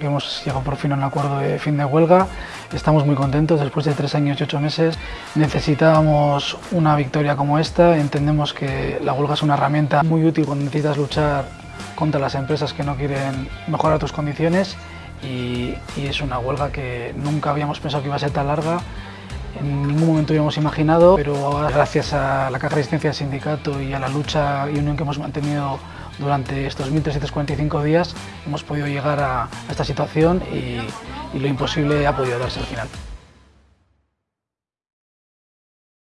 Hemos llegado por fin a un acuerdo de fin de huelga, estamos muy contentos después de tres años y ocho meses. Necesitábamos una victoria como esta, entendemos que la huelga es una herramienta muy útil cuando necesitas luchar contra las empresas que no quieren mejorar tus condiciones y, es una huelga que nunca habíamos pensado que iba a ser tan larga en ningún momento habíamos imaginado, pero gracias a la caja de resistencia del sindicato y a la lucha y unión que hemos mantenido durante estos 1.345 días hemos podido llegar a esta situación y, y lo imposible ha podido darse al final.